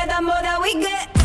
yeah, the more that we get.